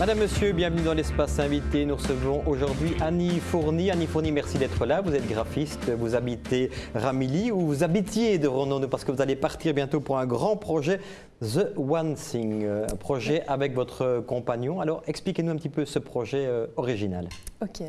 Madame, Monsieur, bienvenue dans l'espace invité. Nous recevons aujourd'hui Annie Fourny. Annie Fourny, merci d'être là. Vous êtes graphiste, vous habitez Ramilly ou vous habitiez de Renault parce que vous allez partir bientôt pour un grand projet, The One Thing, un projet avec votre compagnon. Alors expliquez-nous un petit peu ce projet euh, original. Ok.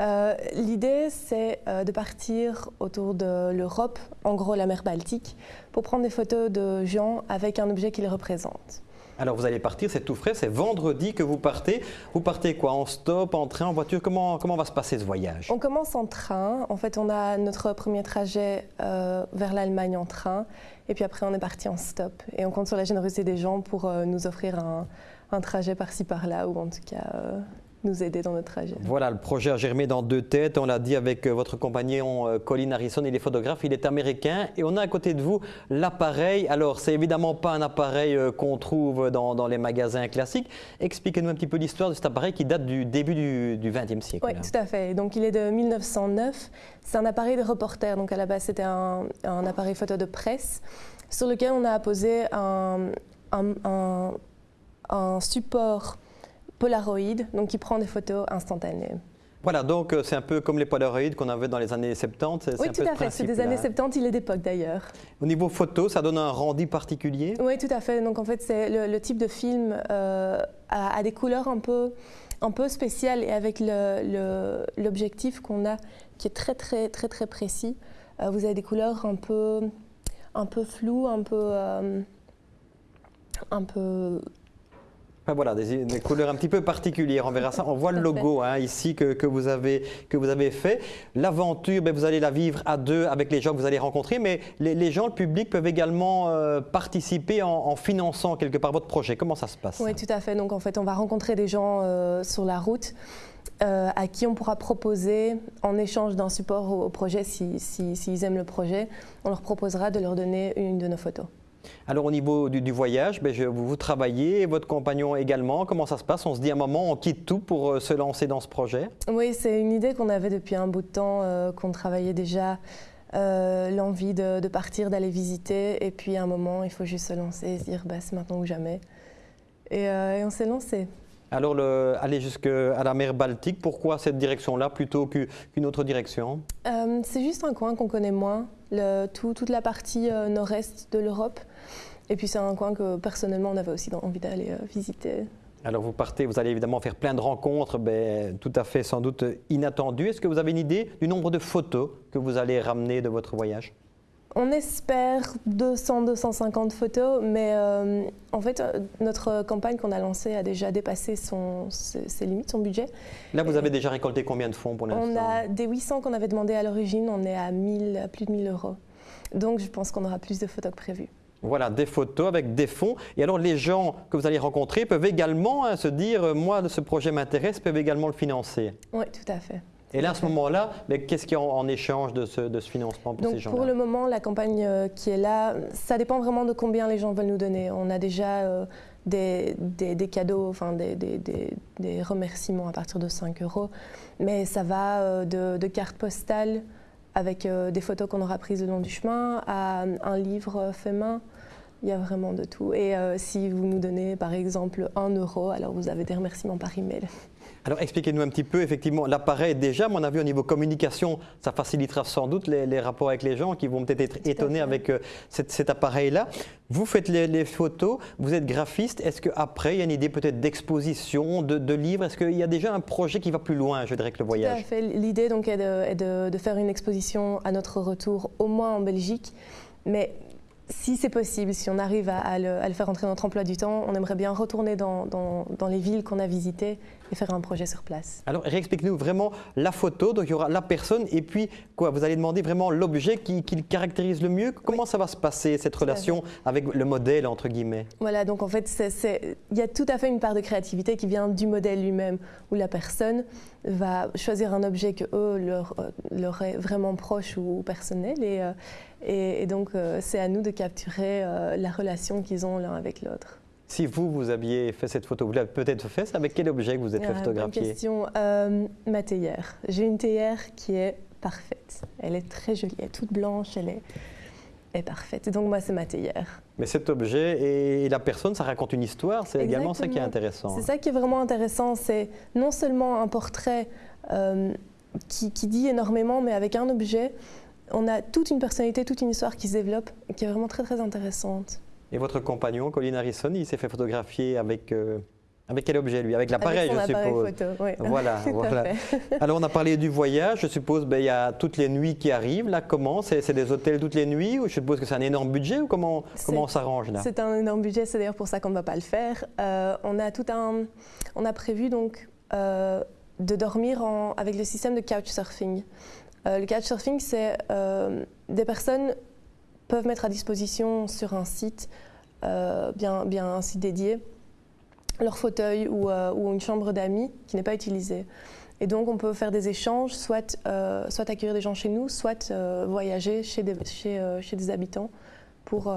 Euh, l'idée, c'est euh, de partir autour de l'Europe, en gros la mer Baltique, pour prendre des photos de gens avec un objet qui les représente. Alors vous allez partir, c'est tout frais, c'est vendredi que vous partez. Vous partez quoi En stop, en train, en voiture? Comment, comment va se passer ce voyage? On commence en train. En fait, on a notre premier trajet euh, vers l'Allemagne en train. Et puis après, on est parti en stop. Et on compte sur la générosité des gens pour nous offrir un, un trajet par-ci par-là, ou en tout cas nous aider dans notre trajet. Voilà, le projet a germé dans deux têtes. On l'a dit avec euh, votre compagnon euh, Colin Harrison, il est photographe, il est américain. Et on a à côté de vous l'appareil. Alors, c'est évidemment pas un appareil euh, qu'on trouve dans, les magasins classiques. Expliquez-nous un petit peu l'histoire de cet appareil qui date du début du XXe siècle. Oui, tout à fait. Donc, il est de 1909. C'est un appareil de reporter. Donc, à la base, c'était un, appareil photo de presse sur lequel on a posé un, un support Polaroid, donc qui prend des photos instantanées. Voilà, donc euh, c'est un peu comme les Polaroids qu'on avait dans les années 70. Oui, tout à fait, c'est des années 70, il est d'époque d'ailleurs. Au niveau photo, ça donne un rendu particulier? Oui, tout à fait. Donc en fait, c'est le, type de film euh, a, des couleurs un peu, un peu spéciales et avec l'objectif qu'on a qui est très très très très précis, euh, vous avez des couleurs un peu, un peu floues, un peu, un peu voilà, des, couleurs un petit peu particulières, on verra ça. On voit le logo hein, ici que, vous avez, que vous avez fait. L'aventure, ben, vous allez la vivre à deux avec les gens que vous allez rencontrer, mais les, gens, le public peuvent également euh, participer en, finançant quelque part votre projet. Comment ça se passe? Oui, tout à fait. Donc en fait, on va rencontrer des gens euh, sur la route. Euh, à qui on pourra proposer, en échange d'un support au, projet, s'ils si, aiment le projet, on leur proposera de leur donner une de nos photos. Alors au niveau du, voyage, ben, vous, travaillez, votre compagnon également. Comment ça se passe? On se dit à un moment, on quitte tout pour euh, se lancer dans ce projet? Oui, c'est une idée qu'on avait depuis un bout de temps, euh, qu'on travaillait déjà. Euh, l'envie de, partir, d'aller visiter, et puis à un moment, il faut juste se lancer et se dire bah, c'est maintenant ou jamais. Et, on s'est lancé. Alors, le, aller jusqu'à la mer Baltique, pourquoi cette direction-là plutôt qu'une autre direction? C'est juste un coin qu'on connaît moins, le, toute la partie nord-est de l'Europe. Et puis c'est un coin que personnellement on avait aussi envie d'aller euh, visiter. Alors vous partez, vous allez évidemment faire plein de rencontres, ben, tout à fait sans doute inattendues. Est-ce que vous avez une idée du nombre de photos que vous allez ramener de votre voyage? On espère 200-250 photos, mais euh, en fait, euh, notre campagne qu'on a lancée a déjà dépassé son, ses, limites, son budget. Là, vous avez déjà récolté combien de fonds pour l'instant On a des 800 qu'on avait demandé à l'origine, on est à, 1000, plus de 1000 euros. Donc, je pense qu'on aura plus de photos que prévu. Voilà, des photos avec des fonds. Et alors, les gens que vous allez rencontrer peuvent également hein, se dire, euh, moi, ce projet m'intéresse, peuvent également le financer. Oui, tout à fait. Et là, à ce moment-là, qu'est-ce qu'il y a en, échange de ce, financement pour ces gens-là Pour le moment, la campagne euh, qui est là, ça dépend vraiment de combien les gens veulent nous donner. On a déjà euh, des, cadeaux, enfin des, des, remerciements à partir de 5 euros, mais ça va de, de cartes postales avec des photos qu'on aura prises le long du chemin à un livre fait main. Il y a vraiment de tout. Et euh, si vous nous donnez par exemple un euro, alors vous avez des remerciements par email. Alors expliquez-nous un petit peu, effectivement, l'appareil déjà, à mon avis, au niveau communication, ça facilitera sans doute les, rapports avec les gens qui vont peut-être être étonnés avec euh, cet, appareil-là. Vous faites les, photos, vous êtes graphiste, est-ce qu'après, il y a une idée peut-être d'exposition, de, livres? Est-ce qu'il y a déjà un projet qui va plus loin, je dirais, que le voyage Tout à fait. L'idée donc est, de, de, faire une exposition à notre retour, au moins en Belgique, mais si c'est possible, si on arrive à, le, faire entrer dans notre emploi du temps, on aimerait bien retourner dans, les villes qu'on a visitées et faire un projet sur place. Alors, réexplique-nous vraiment la photo, donc il y aura la personne et puis quoi Vous allez demander vraiment l'objet qui, le caractérise le mieux. Comment ça va se passer, cette relation avec le modèle, entre guillemets? Voilà, donc en fait, il y a tout à fait une part de créativité qui vient du modèle lui-même, où la personne va choisir un objet que eux leur, euh, leur est vraiment proche ou personnel et, euh, et, donc euh, c'est à nous de capturer la relation qu'ils ont l'un avec l'autre. Si vous, vous aviez fait cette photo, vous l'avez peut-être fait, avec quel objet que vous êtes fait photographier question. ma théière. J'ai une théière qui est parfaite. Elle est très jolie, elle est toute blanche, elle est, est parfaite. Et donc moi, c'est ma théière. Mais cet objet et la personne, ça raconte une histoire, c'est également ça qui est intéressant. C'est ça qui est vraiment intéressant, c'est non seulement un portrait euh, qui, qui, dit énormément, mais avec un objet, on a toute une personnalité, toute une histoire qui se développe qui est vraiment très très intéressante. Et votre compagnon, Colin Harrison, il s'est fait photographier avec... Euh, avec quel objet lui? Avec l'appareil, je suppose. Photo, oui. Voilà, voilà. Alors on a parlé du voyage. Je suppose ben, il y a toutes les nuits qui arrivent. Là, comment? C'est des hôtels toutes les nuits ou je suppose que c'est un énorme budget ou comment comment on s'arrange là? C'est un énorme budget. C'est d'ailleurs pour ça qu'on ne va pas le faire. Euh, on a tout un, on a prévu donc euh, de dormir en, avec le système de couchsurfing. Euh, le couchsurfing, c'est des personnes peuvent mettre à disposition sur un site bien bien un site dédié leur fauteuil euh, ou, une chambre d'amis qui n'est pas utilisée. Et donc, on peut faire des échanges, soit, euh, soit accueillir des gens chez nous, soit euh, voyager chez des, chez, des habitants pour,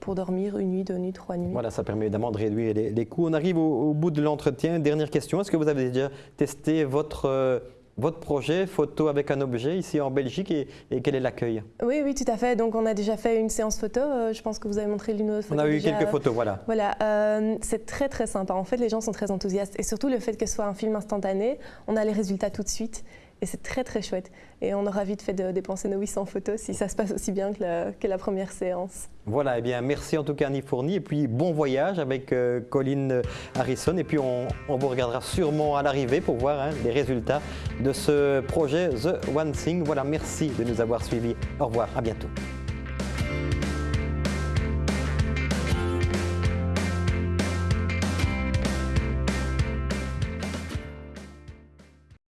pour dormir une nuit, deux nuits, trois nuits. Voilà, ça permet évidemment de réduire les, coûts. On arrive au bout de l'entretien. Dernière question, est-ce que vous avez déjà testé votre votre projet photo avec un objet ici en Belgique et, quel est l'accueil Oui, oui, tout à fait. Donc on a déjà fait une séance photo. Euh, je pense que vous avez montré l'une autre On a eu quelques photos, voilà. Voilà, euh, c'est très très sympa. En fait, les gens sont très enthousiastes et surtout le fait que ce soit un film instantané, on a les résultats tout de suite. Et c'est très très chouette. Et on aura vite fait de dépenser nos 800 photos si ça se passe aussi bien que la, première séance. Voilà, et eh bien merci en tout cas Annie Fourni. Et puis bon voyage avec euh, Colin Harrison. Et puis on, on, vous regardera sûrement à l'arrivée pour voir hein, les résultats de ce projet The One Thing. Voilà, merci de nous avoir suivis. Au revoir, à bientôt.